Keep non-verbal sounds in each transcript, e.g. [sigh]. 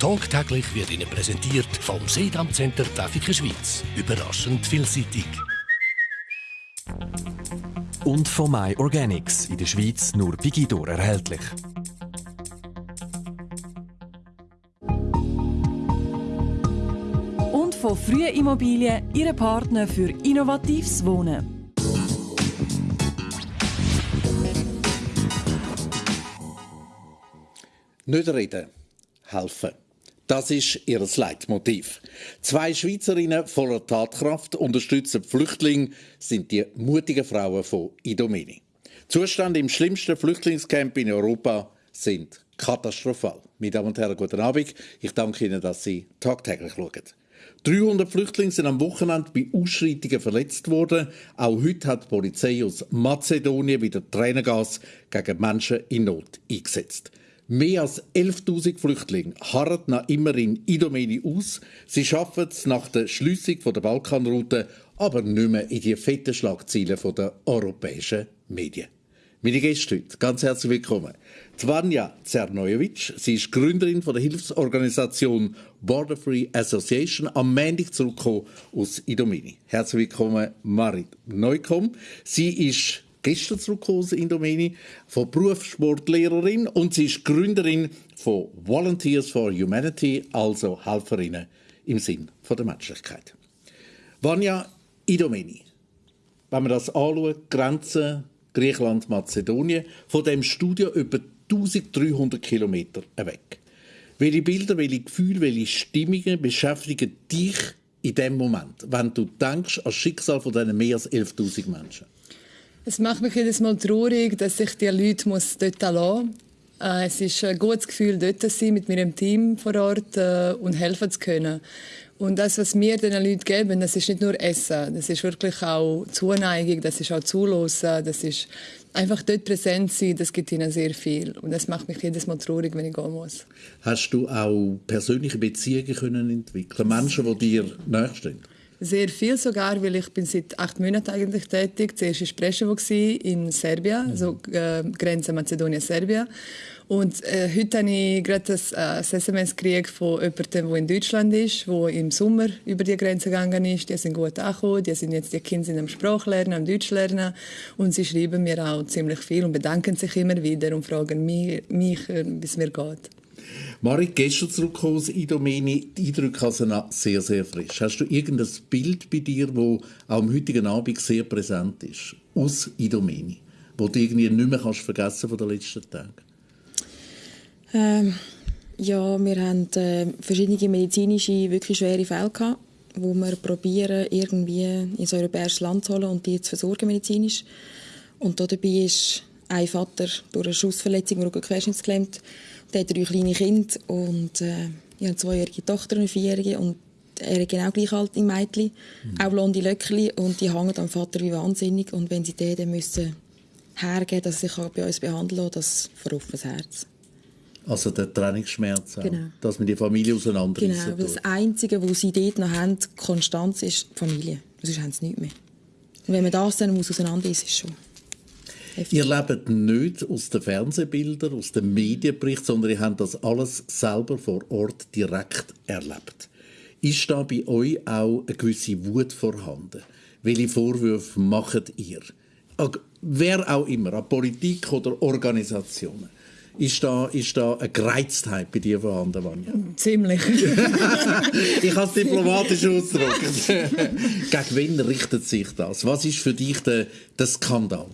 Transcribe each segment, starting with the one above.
Tagtäglich wird Ihnen präsentiert vom Sedam Center Pfäffiken Schweiz. Überraschend vielseitig. Und von My Organics, in der Schweiz nur bei Guido erhältlich. Und von Frühe Immobilien, Ihre Partner für innovatives Wohnen. Nicht reden, helfen. Das ist ihr Leitmotiv. Zwei Schweizerinnen voller Tatkraft unterstützen Flüchtlinge, sind die mutigen Frauen von Idomeni. Zustände im schlimmsten Flüchtlingscamp in Europa sind katastrophal. Meine Damen und Herren, guten Abend. Ich danke Ihnen, dass Sie tagtäglich schauen. 300 Flüchtlinge sind am Wochenende bei Ausschreitungen verletzt worden. Auch heute hat die Polizei aus Mazedonien wieder Tränengas gegen Menschen in Not eingesetzt. Mehr als 11.000 Flüchtlinge harren noch immer in Idomeni aus. Sie schaffen es nach der Schliessung der Balkanroute, aber nicht mehr in die fetten Schlagzeilen der europäischen Medien. Meine Gäste heute, ganz herzlich willkommen. Zvanja Zernojevic, sie ist Gründerin von der Hilfsorganisation Border Free Association, am Montag zurückgekommen aus Idomeni. Herzlich willkommen, Marit Neukomm. Sie ist gestern zurückgekommen aus Indomeni, von Berufssportlehrerin und sie ist Gründerin von Volunteers for Humanity, also Helferinnen im Sinn von der Menschlichkeit. Vanya Idomeni, wenn man das anschaut, Grenzen Griechenland, Mazedonien, von dem Studio über 1300 Kilometer weg. Welche Bilder, welche Gefühle, welche Stimmungen beschäftigen dich in dem Moment, wenn du denkst an das Schicksal von diesen mehr als 11.000 Menschen? Es macht mich jedes Mal traurig, dass ich die Leute muss dort lassen muss. Äh, es ist ein gutes Gefühl, dort zu sein, mit meinem Team vor Ort äh, und helfen zu können. Und das, was wir den Leuten geben, das ist nicht nur Essen, das ist wirklich auch Zuneigung, das ist auch Zulassen, das ist einfach dort präsent sein, das gibt ihnen sehr viel. Und das macht mich jedes Mal traurig, wenn ich gehen muss. Hast du auch persönliche Beziehungen können entwickeln, Menschen, die dir nachstehen? Sehr viel sogar, weil ich bin seit acht Monaten eigentlich tätig. Zuerst war Preševo in Serbien, mhm. also äh, Grenze Mazedonien-Serbien. Und äh, heute habe ich gerade ein, äh, SMS gekriegt von jemandem, der in Deutschland ist, der im Sommer über die Grenze gegangen ist. Die sind gut angekommen, die, sind jetzt, die Kinder sind am Sprachlernen, am Deutsch lernen. Und sie schreiben mir auch ziemlich viel und bedanken sich immer wieder und fragen mich, mich äh, wie es mir geht. Marit, gestern zurückgekommen aus Idomeni, die Eindrücke also noch sehr, sehr frisch. Hast du irgendein Bild bei dir, das auch am heutigen Abend sehr präsent ist, aus Idomeni, wo du irgendwie nicht mehr kannst vergessen von den letzten Tagen? Ähm, ja, wir haben äh, verschiedene medizinische, wirklich schwere Fälle gehabt, wo wir probieren, irgendwie ins europäische Land zu holen und die zu versorgen medizinisch. Und dabei ist ein Vater durch eine Schussverletzung im Rücken querschnittsgelähmt der hat drei kleine Kinder und äh, ich habe eine zweijährige Tochter und eine vierjährige und er ist genau gleich alt im Mädchen, mhm. auch blonde Löckchen und die hängen am Vater wie wahnsinnig und wenn sie den dann müssen hergeben, dass sie sich bei uns behandeln kann, das verruft das Herz. Also der Trainingsschmerz, genau. dass man die Familie auseinanderreißen Genau, weil das Einzige, was sie dort noch haben, Konstanz, ist die Familie. Sonst haben sie nichts mehr. Und wenn man das dann muss auseinanderreißen, ist es schon... Heftig. Ihr lebt nicht aus den Fernsehbildern, aus den Medienberichten, sondern ihr habt das alles selber vor Ort direkt erlebt. Ist da bei euch auch eine gewisse Wut vorhanden? Welche Vorwürfe macht ihr? Wer auch immer, an Politik oder Organisationen. Ist da, ist da eine Gereiztheit bei dir vorhanden, Vanja? Ziemlich. [laughs] ich kann es diplomatisch ausdrücken. [laughs] Gegen wen richtet sich das? Was ist für dich der, der Skandal?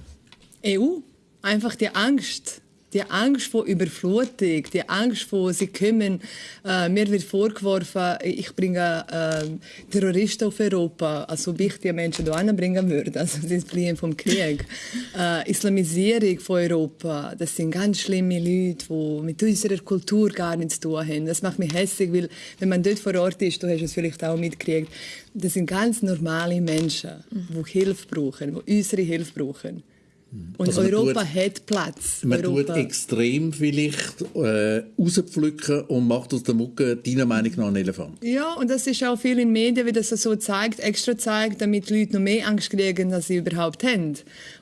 EU. Einfach die Angst. Die Angst vor Überflutung, die Angst vor, sie kommen, äh, mir wird vorgeworfen, ich bringe äh, Terroristen auf Europa, also ob ich die Menschen hier bringen würde, also sie fliehen vom Krieg. [laughs] Äh, Islamisierung von Europa, das sind ganz schlimme Leute, die mit unserer Kultur gar nichts zu tun haben. Das macht mich hässlich, weil wenn man dort vor Ort ist, du hast es vielleicht auch mitgekriegt, das sind ganz normale Menschen, die Hilfe brauchen, die unsere Hilfe brauchen. Und Also Europa tut- hat Platz. Man Europa. tut extrem vielleicht äh, rauspflücken und macht aus der Mucke deiner Meinung nach einen Elefant. Ja, und das ist auch viel in den Medien, wie das so zeigt, extra zeigt, damit die Leute noch mehr Angst kriegen, als sie überhaupt haben.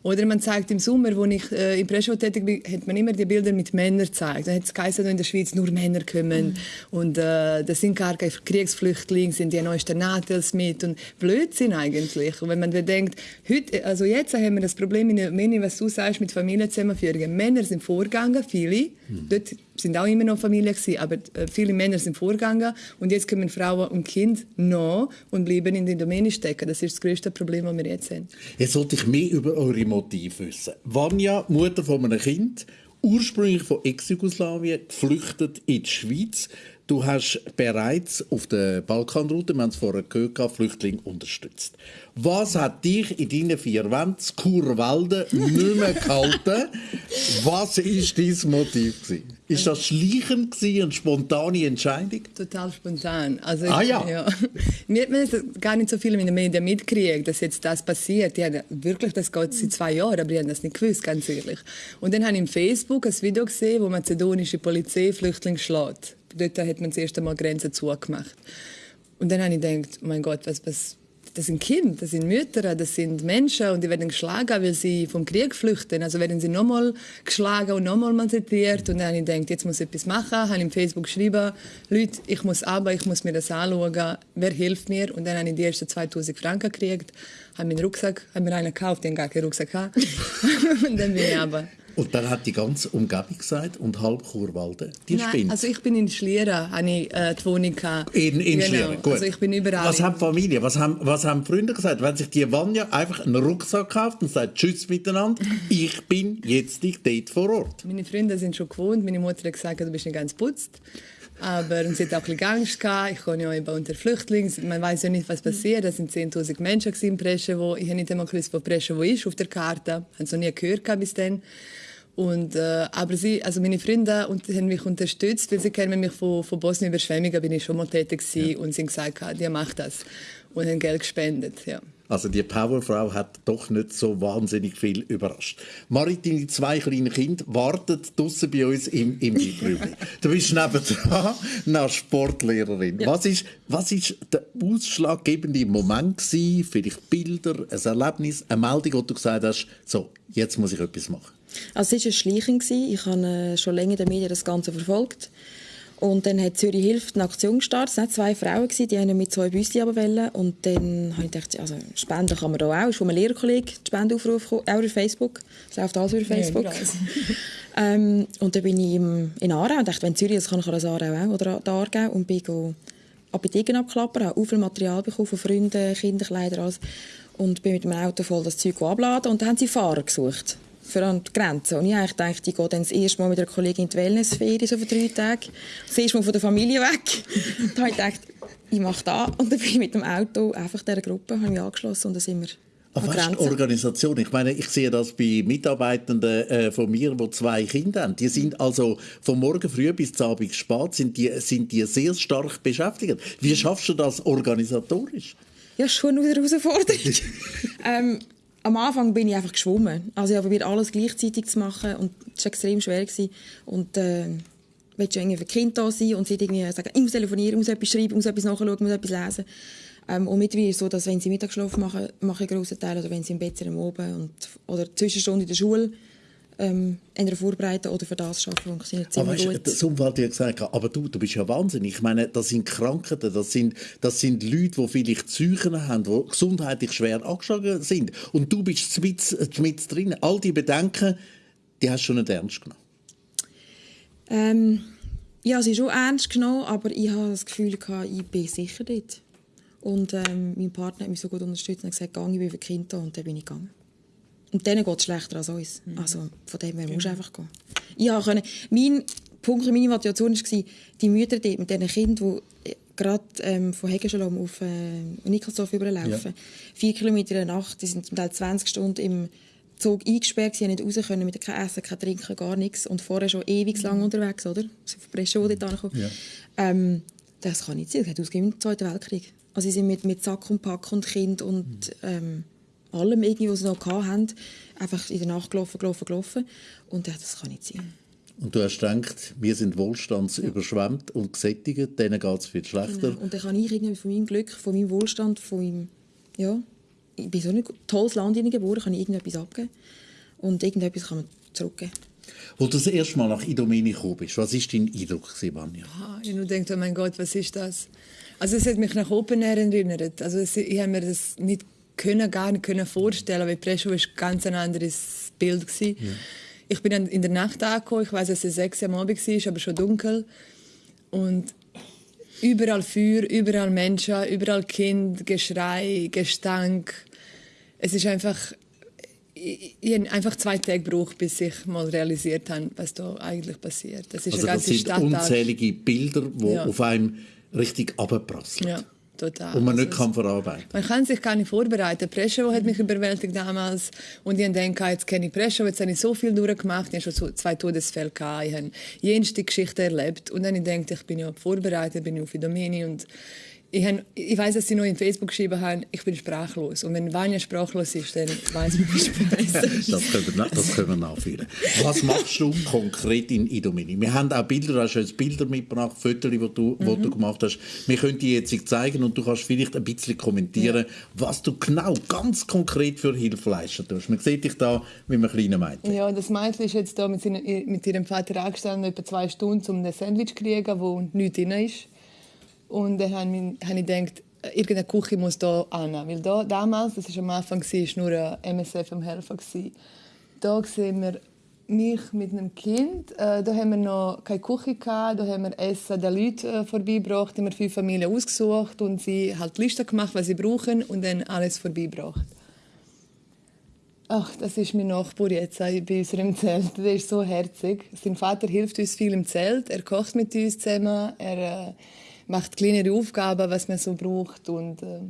Oder man zeigt im Sommer, wo ich äh, im Preschow tätig bin, hat man immer die Bilder mit Männern gezeigt. Dann hat es geheißen, in der Schweiz nur Männer kommen. Und äh, das sind gar keine Kriegsflüchtlinge, sind die neuesten Natels mit. Und Blödsinn eigentlich. Und wenn man bedenkt, heute, also jetzt haben wir das Problem in Rumänien, was du sagst, mit Familienzusammenführungen. Männer sind vorgegangen, viele. Dort sind auch immer noch Familien gewesen, aber äh, viele Männer sind vorgegangen. Und jetzt kommen Frauen und Kinder noch und bleiben in der Domäne stecken. Das ist das größte Problem, das wir jetzt haben. Jetzt sollte ich mehr über eure Motive wissen. Vanja, Mutter von einem Kind, ursprünglich von Ex-Jugoslawien, geflüchtet in die Schweiz. Du hast bereits auf der Balkanroute, wir haben es vorher gehört, Flüchtlinge unterstützt. Was hat dich in deinen vier Wänden, Kurwalden, [laughs] nicht mehr gehalten? Was war dein Motiv? Gewesen? Ist das Schleichen gewesen, eine spontane Entscheidung? Total spontan. Also Ah, ich- ja. [laughs] Wir haben das gar nicht so viel in den Medien mitgekriegt, dass jetzt das passiert. Die haben wirklich, das geht seit zwei Jahren, aber die haben das nicht gewusst, ganz ehrlich. Und dann habe ich im Facebook ein Video gesehen, wo mazedonische Polizei Flüchtlinge schlägt. Dort hat man das erste Mal Grenzen zugemacht. Und dann habe ich gedacht, mein Gott, was, was, das sind Kinder, das sind Mütter, das sind Menschen und die werden geschlagen, weil sie vom Krieg flüchten. Also werden sie nochmal geschlagen und nochmal malträtiert. Und dann habe ich gedacht, jetzt muss ich etwas machen. Habe im Facebook geschrieben, Leute, ich muss aber, ich muss mir das anschauen. Wer hilft mir? Und dann habe ich die ersten 2000 Franken gekriegt, habe meinen Rucksack, habe mir einen gekauft, den gar keinen Rucksack gehabt. [laughs] und dann bin ich aber. Und dann hat die ganze Umgebung gesagt und halb Kurwalden, die Nein, spinnt. also ich bin in Schlieren, habe ich äh, die Wohnung gehabt. In, in genau. Schlieren, gut. Also ich bin überall. Was haben Familie, was haben, was haben Freunde gesagt? Wenn sich die Vanja einfach einen Rucksack kauft und sagt Tschüss miteinander, [laughs] ich bin jetzt dort vor Ort. Meine Freunde sind schon gewohnt. Meine Mutter hat gesagt, du bist nicht ganz putzt. Aber sie hat auch ein bisschen Angst gehabt. Ich komme ja eben unter Flüchtlingen. Man weiß ja nicht, was passiert. Es sind 10.000 Menschen in Preschewo. Ich habe nicht einmal gewusst, wo Preschewo ist auf der Karte. Ich habe es noch nie gehört bis dann. Und, äh, aber sie, also meine Freunde und, haben mich unterstützt, weil sie kennen mich von, von Bosnien Überschwemmungen, bin ich schon mal tätig gewesen und sie haben gesagt, ah, die macht das. Und haben Geld gespendet, ja. Also die Powerfrau hat doch nicht so wahnsinnig viel überrascht. Marit, deine zwei kleinen Kinder warten draussen bei uns im, im Librübli. [laughs] Du bist nebendran eine Sportlehrerin. Was ist, was ist der ausschlaggebende Moment gewesen? Vielleicht Bilder, ein Erlebnis, eine Meldung, wo du gesagt hast, so, jetzt muss ich etwas machen. Also es war ein Schleichen. gewesen. Ich habe äh, schon länger in den Medien das Ganze verfolgt. Und dann hat Zürich Hilft eine Aktion gestartet. Es waren zwei Frauen, gewesen, die haben mit zwei Büsten runterwollen. Und dann habe ich gedacht, also spenden kann man da auch. Ist von einem Lehrerkollegen die Spendenaufruf auch über Facebook. Es läuft alles über Facebook. weiss. ähm, und dann bin ich im, in Aarau und dachte, wenn Zürich das kann, kann das Aarau auch. Oder der Aargau. Und bin go Apotheken abklappern, habe auch viel Material bekommen von Freunden, Kinderkleider, alles. Und bin mit dem Auto voll das Zeug abladen. Und dann haben sie Fahrer gesucht für an die Grenze. Und ich eigentlich dachte, ich gehe dann das erste Mal mit einer Kollegin in die Wellnessferien, so für drei Tage. Das erste Mal von der Familie weg. [laughs] Dann habe ich gedacht, ich mache das. Und dann bin ich mit dem Auto einfach dieser Gruppe habe mich angeschlossen und dann sind wir Aber weißt, du, Organisation, ich meine, ich sehe das bei Mitarbeitenden äh, von mir, die zwei Kinder haben. Die sind also von morgen früh bis zum Abend spät sind die, sind die sehr stark beschäftigt. Wie schaffst du das organisatorisch? Ja, schon eine Herausforderung. [laughs] ähm, am Anfang bin ich einfach geschwommen. Also ich habe probiert, alles gleichzeitig zu machen und es war extrem schwer. Gewesen. Und äh, willst du irgendwie für Kinder da sein und sie irgendwie sagen, ich muss telefonieren, muss etwas schreiben, muss etwas nachschauen, muss etwas lesen. Ähm, und mittlerweile ist es so, dass wenn sie Mittagsschlaf machen, mache ich einen grossen Teil, oder wenn sie im Bett sind Oben und, oder Zwischenstunde in der Schule, ähm, entweder vorbereiten oder für das arbeiten, funktioniert Aber ziemlich weißt, gut. das Umfeld hat gesagt, aber du, du bist ja wahnsinnig. Ich meine, das sind Krankheiten, das sind, das sind Leute, die vielleicht Psychen haben, die gesundheitlich schwer angeschlagen sind. Und du bist mit, mit drin. All die Bedenken, die hast du schon nicht ernst genommen. Ähm, ja, sie ist schon ernst genommen, aber ich habe das Gefühl, gehabt, ich bin sicher dort. Und ähm, mein Partner hat mich so gut unterstützt und gesagt, ich bin für Kinder und dann bin ich gegangen. Und denen geht es schlechter als uns. Also von dem her musst du einfach gehen. Ich können, mein Punkt, meine Motivation war, die Mütter dort mit diesen Kindern, die gerade ähm, von Hegenschalom auf äh, Nikolsdorf überlaufen, vier Kilometer in der Nacht, die sind zum Teil 20 Stunden im Zug eingesperrt, sie haben nicht raus können, mit kein Essen, kein Trinken, gar nichts. Und vorher schon ewig lang unterwegs, oder? Sie von Breslau dort angekommen. Ja. Ähm, das kann nicht sein, das hat ausgegeben im Zweiten Weltkrieg. Also sie sind mit, mit Sack und Pack und Kind und ähm, allem, irgendwie, was sie noch hatten, einfach in der Nacht gelaufen, gelaufen, gelaufen. Und dachte, das kann nicht sein. Und du hast gedacht, wir sind wohlstandsüberschwemmt ja. und gesättigt, denen geht es viel schlechter. Genau. Und dann kann ich irgendwie von meinem Glück, von meinem Wohlstand, von meinem, ja, ich bin so ein tolles Land geboren, kann ich irgendetwas abgeben. Und irgendetwas kann man zurückgeben. Wo du das erste Mal nach Idomeni gekommen bist, was war dein Eindruck, Vanja? Ah, ich nur gedacht, oh mein Gott, was ist das? Also es hat mich nach Open Air erinnert. Also es, ich habe mir das nicht können, gar nicht können vorstellen, weil Preschow war ganz ein anderes Bild Ja. Ich bin dann in der Nacht angekommen. Ich weiß, dass es sechs am Abend war, aber schon dunkel. Und überall Feuer, überall Menschen, überall Kind, Geschrei, Gestank. Es ist einfach ich, ich habe einfach zwei Tage gebraucht, bis ich mal realisiert habe, was da eigentlich passiert. Das ist also eine ganze das sind Stadt unzählige Bilder, die ja. auf einem richtig abprasseln. Ja, total. Und man also nicht kann verarbeiten Man kann sich gar nicht vorbereiten. Preschow hat mich überwältigt damals. Und ich denke, jetzt kenne ich Preschow, jetzt habe ich so viel durchgemacht. Ich habe schon zwei Todesfälle gehabt. Ich habe jenste Geschichte erlebt. Und dann denke ich, ich bin ja vorbereitet, bin ich auf Idomeni und ich, hab, ich weiß, dass sie noch in Facebook geschrieben haben, ich bin sprachlos. Und wenn Vanya sprachlos ist, dann weiß man, wie besser [laughs] das, können wir, das können wir nachführen. Was machst du konkret in Idomini? Wir haben auch Bilder, du hast jetzt Bilder mitgebracht, Fotos, die du, mhm. du gemacht hast. Wir können die jetzt zeigen und du kannst vielleicht ein bisschen kommentieren, ja. was du genau, ganz konkret für Hilfe leisten tust. Man sieht dich da mit einem kleinen Mädchen. Ja, das Mädchen ist jetzt da mit, seiner, mit ihrem Vater angestanden, etwa zwei Stunden, um ein Sandwich zu kriegen, wo nichts drin ist. Und dann habe ich, gedacht, irgendeine Küche muss hier an. Weil da, damals, das war am Anfang, war nur ein MSF am Helfer. Da sehen wir mich mit einem Kind. Äh, da haben wir noch keine Küche gehabt, da haben wir Essen der Leute äh, vorbeigebracht, haben wir fünf Familien ausgesucht und sie halt Liste gemacht, was sie brauchen und dann alles vorbeigebracht. Ach, das ist mein Nachbar jetzt äh, bei unserem Zelt. Der ist so herzig. Sein Vater hilft uns viel im Zelt. Er kocht mit uns zusammen. Er äh, macht kleinere Aufgaben, was man so braucht. Und äh,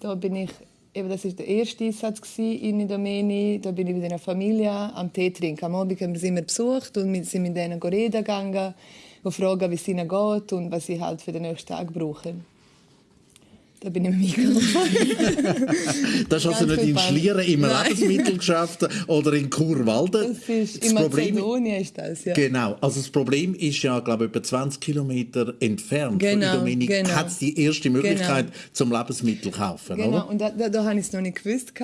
da bin ich, eben, das war der erste Einsatz in Domeni. Da bin ich mit einer Familie am Tee trinken. Am Abend haben wir sie immer besucht und sind mit denen reden gegangen, fragen, wie es ihnen geht und was sie halt für den nächsten Tag brauchen. Da bin ich mit [laughs] Das hast du nicht in Schlieren im Lebensmittelgeschäft [laughs] oder in Churwalden. Das ist das in Problem, Mazedonien ist das, ja. Genau. Also das Problem ist ja, glaube ich, etwa 20 Kilometer entfernt genau, von Dominik genau. hat es die erste Möglichkeit genau. zum Lebensmittel kaufen, genau. oder? und da, da, da habe ich es noch nicht gewusst.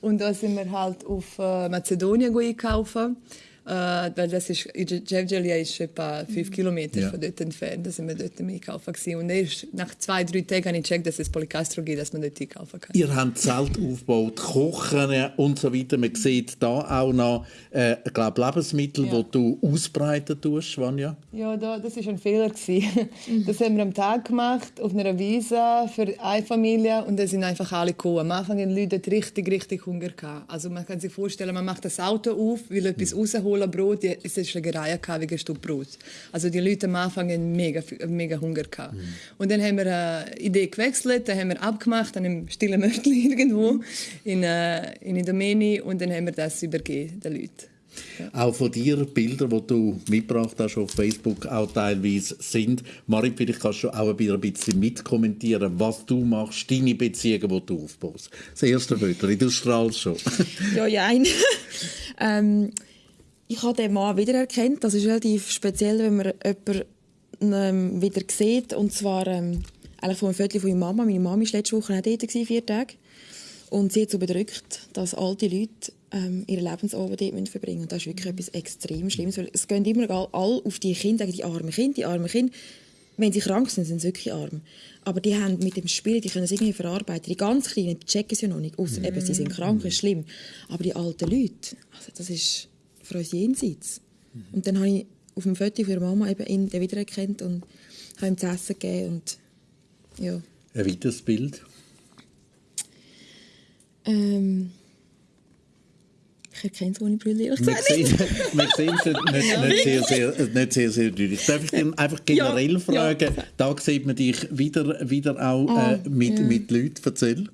Und da sind wir halt auf äh, Mazedonien einkaufen. Äh, weil das ist, Jevgelia ist etwa fünf Kilometer ja. von dort entfernt. Da sind wir dort einkaufen gewesen. Und erst nach zwei, drei Tagen habe ich gecheckt, dass es Polycastro gibt, dass man dort einkaufen kann. Ihr habt Zelt aufgebaut, Kochen und so weiter. Man sieht da auch noch, äh, glaube Lebensmittel, ja. die du ausbreiten tust, Vanja. Ja, da, das war ein Fehler. das haben wir am Tag gemacht, auf einer Wiese für eine Familie und da sind einfach alle gekommen. Am Anfang hatten die Leute richtig, richtig Hunger. Gehabt. Also man kann sich vorstellen, man macht das Auto auf, will etwas mhm. rausholen Cola Brot, die, es ist Schlägerei wegen ein Brot. Also die Leute am Anfang hatten mega, mega Hunger. Gehabt. Mhm. Und dann haben wir eine Idee gewechselt, dann haben wir abgemacht an einem stillen Mörtel [laughs] irgendwo in, äh, in Idomeni und dann haben wir das übergeben den Leuten. Ja. Auch von dir Bilder, die du mitgebracht hast auf Facebook, auch teilweise sind. Marit, vielleicht kannst du auch ein bisschen mitkommentieren, was du machst, deine Beziehungen, die du aufbaust. Das erste Bild, du strahlst schon. ja, ja. [laughs] ähm, ich habe den Mann wiedererkannt. Das ist relativ speziell, wenn man jemanden ähm, wieder sieht. Und zwar ähm, eigentlich von einem Viertel von meiner Mama. Meine Mama war letzte Woche auch dort, vier Tage. Und sie hat so bedrückt, dass alte Leute ähm, ihre Lebensabend dort verbringen müssen. Und das ist wirklich etwas extrem Schlimmes. Weil es gehen immer alle auf die Kinder, die armen Kinder, die armen Kinder. Wenn sie krank sind, sind sie wirklich arm. Aber die haben mit dem Spiel, die können es irgendwie verarbeiten. Die ganz Kleinen, die checken es ja noch nicht. Außer mm. eben, sie sind krank, ist schlimm. Aber die alten Leute, also das ist für uns jenseits. Mhm. Und dann habe ich auf dem Foto von Mama eben ihn wiedererkannt und habe ihm zu essen gegeben. Und, ja. Ein weiteres Bild? Ähm, ich erkenne es ohne Brille, ehrlich gesagt Wir sehen es nicht, nicht, sehr, sehr, nicht sehr, sehr deutlich. Darf ich dir einfach generell ja, fragen, ja. da sieht man dich wieder, wieder auch oh, äh, mit, ja. mit Leuten. Erzähl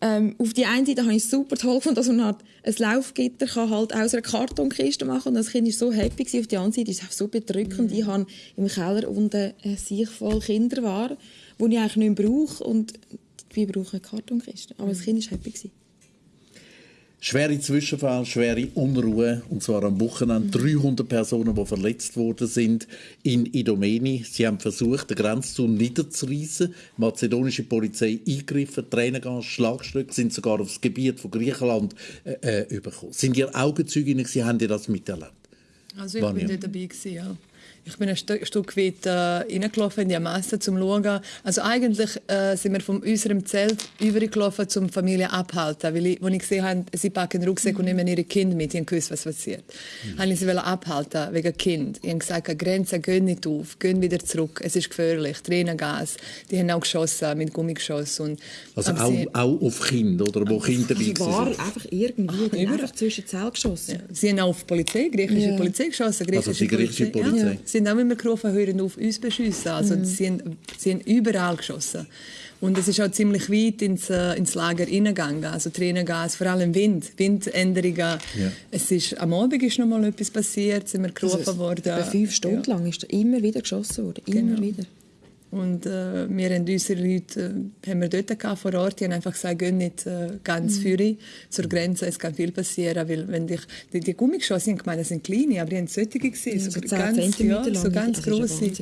ähm, auf die eine Seite habe ich es super toll gefunden, dass man halt ein Laufgitter kann halt aus einer Kartonkiste machen kann. Das Kind war so happy. Gewesen. Auf die andere Seite ist es auch so bedrückend. Mhm. Ich habe im Keller unten ein Sicht voll Kinderware, die ich eigentlich nicht mehr brauche. Und wir brauchen eine Kartonkiste. Aber das Kind war happy. Gewesen. Schwere Zwischenfälle, schwere Unruhe, und zwar am Wochenende. 300 Personen, die verletzt worden sind in Idomeni. Sie haben versucht, den Grenzzaun niederzureißen. Die mazedonische Polizei eingegriffen, Tränengas, Schlagstöcke sind sogar aufs Gebiet von Griechenland äh, äh, überkommen. Sind ihr Augenzeuginnen Sie haben das miterlebt? Also ich Vanja. bin dort dabei gewesen, ja. Ich bin ein St Stück weit äh, reingelaufen in die Masse, um zu schauen. Also eigentlich äh, sind wir von unserem Zelt übergelaufen, um die Familie abzuhalten. Weil ich, als ich gesehen habe, sie packen den Rucksack mhm. und nehmen ihre Kinder mit, ich gewusst, was passiert. Mhm. Habe ich sie abhalten, wegen Kind. Ich habe gesagt, Grenzen gehen nicht auf, gehen wieder zurück, es ist gefährlich, Tränengas. Die haben auch geschossen, mit Gummigeschoss. Und, also auch, sie, auch auf Kinder, oder wo Kinder dabei also waren? einfach irgendwie, Ach, einfach zwischen Zelt geschossen. Ja. Sie haben auch auf Polizei, griechische ja. Polizei geschossen. Griechische also die griechische Polizei? Polizei. Ja sind auch immer gerufen, hören auf, uns zu beschissen. Also mhm. sie, haben, sie haben überall geschossen. Und es ist auch ziemlich weit ins, äh, ins Lager hineingegangen. Also Tränengas, vor allem Wind, Windänderungen. Ja. Es ist, am Abend ist noch mal etwas passiert, sind wir gerufen also, worden. Fünf Stunden ja. lang ist immer wieder geschossen worden, immer genau. wieder. Und äh, wir haben unsere Leute äh, haben wir dort gehabt, vor Ort, die haben einfach gesagt, geh nicht äh, ganz mhm. für zur Grenze, es kann viel passieren, weil wenn dich, die, die Gummigeschosse, ich meine, das sind kleine, aber die haben solche gesehen, ja, so, so ganz, ja, so ganz große.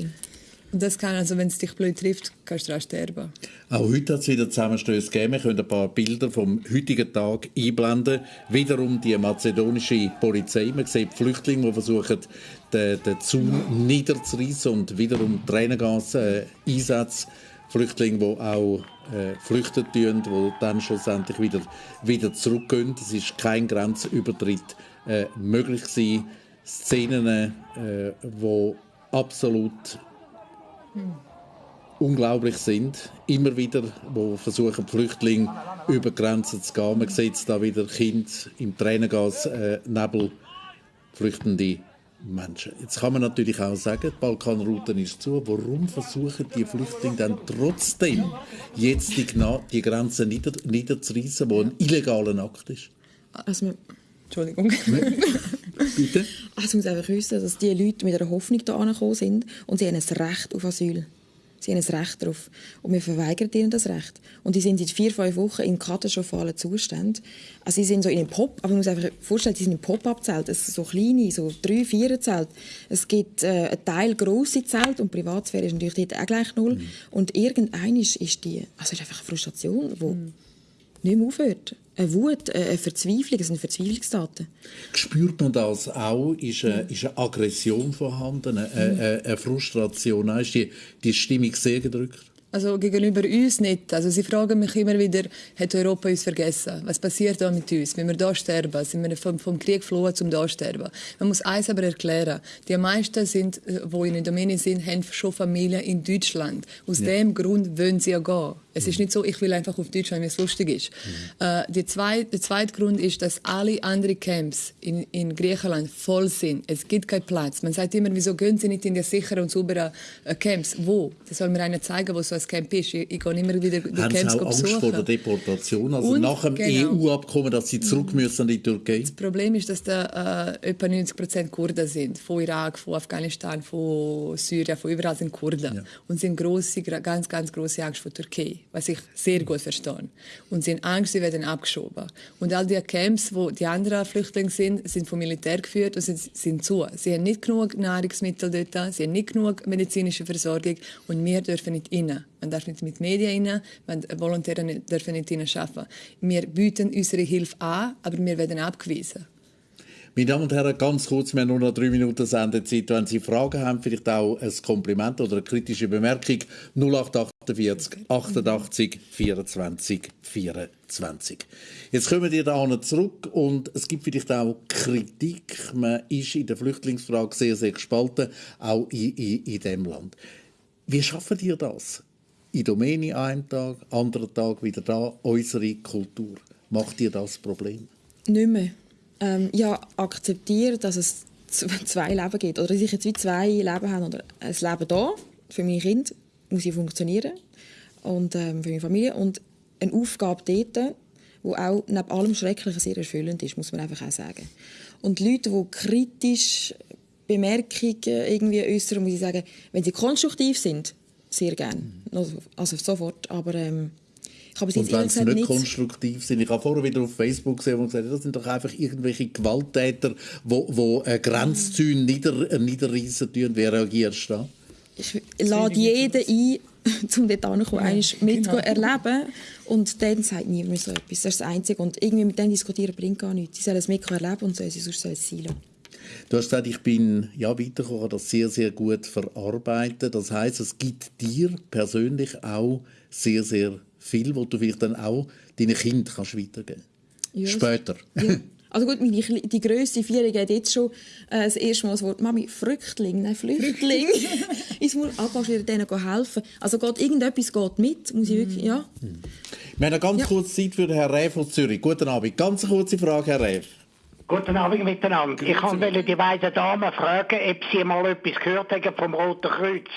Das kann, also wenn es dich blöd trifft, kannst du daran sterben. Auch heute hat es wieder Zusammenstöße gegeben. Wir können ein paar Bilder vom heutigen Tag einblenden. Wiederum die mazedonische Polizei. Man sieht Flüchtlinge, die versuchen, den, den Zaun niederzureißen und wiederum Tränengas-Einsatz. Flüchtlinge, die auch äh, flüchten tun, die dann schlussendlich wieder, wieder zurückgehen. Es ist kein Grenzübertritt äh, möglich gewesen. Szenen, äh, wo absolut unglaublich sind. Immer wieder, wo versuchen Flüchtlinge über Grenzen zu gehen. Man sieht da wieder Kinder im Tränengas, äh, Nebel, flüchtende Menschen. Jetzt kann man natürlich auch sagen, die Balkanroute ist zu. Warum versuchen die Flüchtlinge dann trotzdem jetzt die, die Grenze nieder, niederzureißen, wo ein illegaler Akt ist? Also, Entschuldigung. [laughs] Bitte? Also man muss einfach wissen, dass die Leute mit einer Hoffnung hier angekommen sind und sie haben ein Recht auf Asyl. Sie haben ein Recht darauf. Und wir verweigern ihnen das Recht. Und die sind seit vier, fünf Wochen in katastrophalen Zuständen. Also sie sind so in einem Pop, aber man muss einfach vorstellen, sie sind im Pop-up-Zelt. Es so kleine, so drei, vier Zelt. Es gibt äh, einen Teil grosse Zelt und Privatsphäre ist natürlich dort auch gleich null. Mhm. Und irgendein ist die, also es ist einfach eine Frustration, die mhm. nicht mehr aufhört eine Wut, eine Verzweiflung, das sind Verzweiflungsdaten. Spürt man das auch? Ist eine, ist eine Aggression vorhanden, eine, eine, eine Frustration? Ist die, die Stimmung sehr gedrückt? Also gegenüber uns nicht. Also sie fragen mich immer wieder, hat Europa uns vergessen? Was passiert da mit uns? Wenn wir da sterben, sind wir vom, vom Krieg geflohen, zum da sterben. Man muss eins aber erklären. Die meisten sind, die äh, in Indonesien sind, haben schon Familie in Deutschland. Aus ja. dem Grund wollen sie ja gehen. Es ist nicht so, ich will einfach auf Deutschland, weil es lustig ist. Mhm. Äh, die zwei, der zweite Grund ist, dass alle anderen Camps in, in Griechenland voll sind. Es gibt keinen Platz. Man sagt immer, wieso gehen sie nicht in die sicheren und sauberen äh, Camps? Wo? Das soll mir einer zeigen, wo so ein Camp ist. Ich, ich gehe immer wieder die Haben Camps Sie auch Angst vor der Deportation? Also und, nach dem genau. EU-Abkommen, dass Sie zurück mhm. müssen in die Türkei? Das Problem ist, dass da äh, etwa 90 Prozent Kurden sind. Von Irak, von Afghanistan, von Syrien, von überall sind Kurden. Ja. Und sind grosse, ganz, ganz große Angst vor der Türkei was ich sehr gut verstehe. Und sie haben Angst, sie werden abgeschoben. Und all die Camps, wo die anderen Flüchtlinge sind, sind vom Militär geführt und sind, sind zu. Sie haben nicht genug Nahrungsmittel dort, sie haben nicht genug medizinische Versorgung und wir dürfen nicht rein. Man darf nicht mit Medien rein, man, Volontäre dürfen nicht rein arbeiten. Wir bieten unsere Hilfe an, aber wir werden abgewiesen. Meine Damen und Herren, ganz kurz, wir haben nur noch drei Minuten Sendezeit. Wenn Sie Fragen haben, vielleicht auch ein Kompliment oder eine kritische Bemerkung, 0848 88 24 24. Jetzt kommen wir da zurück und es gibt vielleicht auch Kritik. Man ist in der Flüchtlingsfrage sehr, sehr gespalten, auch in, in, in diesem Land. Wie schaffen ihr das? In Domäne einen Tag, anderen Tag wieder da, unsere Kultur. Macht ihr das Problem? Nicht mehr ähm, ja, akzeptiere, dass es [laughs] zwei Leben gibt. Oder dass ich jetzt wie zwei Leben habe. Oder ein Leben da, für meine Kinder, muss ich funktionieren. Und ähm, für meine Familie. Und eine Aufgabe dort, die auch neben allem Schrecklichen sehr erfüllend ist, muss man einfach auch sagen. Und Leute, die kritisch Bemerkungen irgendwie äußern, muss ich sagen, wenn sie konstruktiv sind, sehr gerne. Also, also sofort. Aber ähm, Ich habe und wenn sie nicht, nicht konstruktiv sind. Ich habe vorher wieder auf Facebook gesehen, wo gesagt das sind doch einfach irgendwelche Gewalttäter, die wo, wo Grenzzäune nieder, niederreißen tun. Wie reagierst du da? Ich lade jeden ein, [laughs] um dort hinzukommen, ja, mit genau. erleben. Und dann sagt niemand mehr so etwas. Das ist das Einzige. Und irgendwie mit denen diskutieren bringt gar nichts. Sie sollen es mit erleben und sollen sie sonst sollen es sein lassen. Du hast gesagt, ich bin ja weitergekommen, das sehr, sehr gut verarbeiten. Das heißt, es gibt dir persönlich auch sehr, sehr viel, wo du vielleicht dann auch deinen Kind kannst weitergeben kannst. Später. Ja. [laughs] Also gut, meine, die grösste Vierjährige hat jetzt schon äh, das erste Mal das Wort «Mami, Früchtling, nein, Flüchtling». [laughs] ich muss kannst du denen helfen? Also geht, irgendetwas geht mit, muss ich wirklich, ja. Wir haben eine ganz ja. kurze Zeit für Herrn Reif aus Zürich. Guten Abend. Ganz kurze Frage, Herr Reif. Guten Abend miteinander. Ich wollte die beiden Damen fragen, ob sie mal etwas gehört haben vom Roten Kreuz.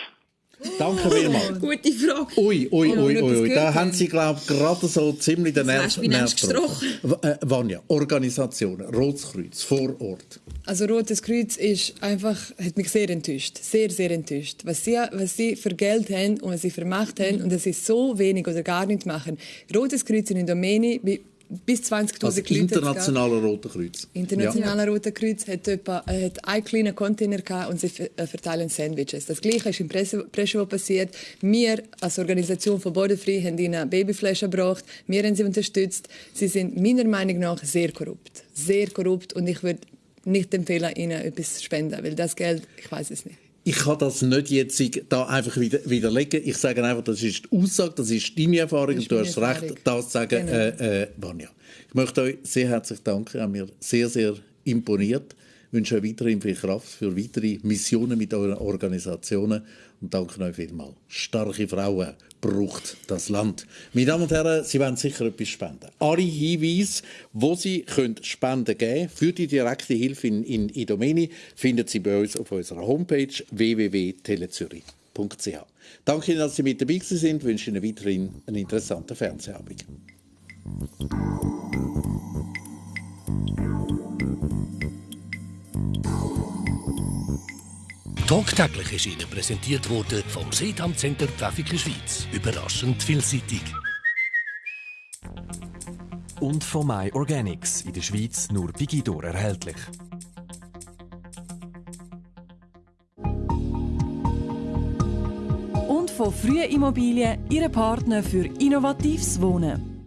Danke vielmals. Gute Frage. Ui, ui, ui, ui, ui. Da haben Sie, glaube ich, gerade so ziemlich den Nerv, getroffen. Äh, Vanja, Organisationen, Rotes Kreuz, vor Ort. Also Rotes Kreuz ist einfach, hat mich sehr enttäuscht. Sehr, sehr enttäuscht. Was sie, was sie für Geld haben und was sie für Macht haben und dass sie so wenig oder gar nichts machen. Rotes Kreuz in Domäne bis 20'000 also Leute. Internationaler Roter Kreuz. Internationaler ja. Roter Kreuz hat, etwa, äh, hat einen kleinen Container gehabt und sie äh, verteilen Sandwiches. Das Gleiche ist in Preschewo passiert. Wir als Organisation von Bodenfrei haben ihnen Babyflaschen gebracht. Wir haben sie unterstützt. Sie sind meiner Meinung nach sehr korrupt. Sehr korrupt und ich würde nicht empfehlen, ihnen etwas zu spenden, weil das Geld, ich weiß es nicht ich kann das nicht jetzt da einfach wieder, widerlegen. Ich sage einfach, das ist die Aussage, das ist deine Erfahrung und du hast Erfahrung. recht, das zu sagen, genau. äh, äh. Ich möchte euch sehr herzlich danken, haben mir sehr, sehr imponiert. Ich wünsche euch weiterhin viel Kraft für weitere Missionen mit euren Organisationen und danke euch vielmals. Starke Frauen braucht das Land. Meine Damen und Herren, Sie werden sicher etwas spenden. Alle Hinweise, wo Sie können Spenden geben für die direkte Hilfe in, in Idomeni, finden Sie bei uns auf unserer Homepage www.telezürich.ch. Danke Ihnen, dass Sie mit dabei sind. Ich wünsche Ihnen weiterhin einen interessanten Fernsehabend. Tagtäglich ist Ihnen präsentiert worden vom Sedam Center Traffic Schweiz. Überraschend vielseitig. Und von My Organics, in der Schweiz nur bei Guido erhältlich. Und von Frühe Immobilien, Ihre Partner für innovatives Wohnen.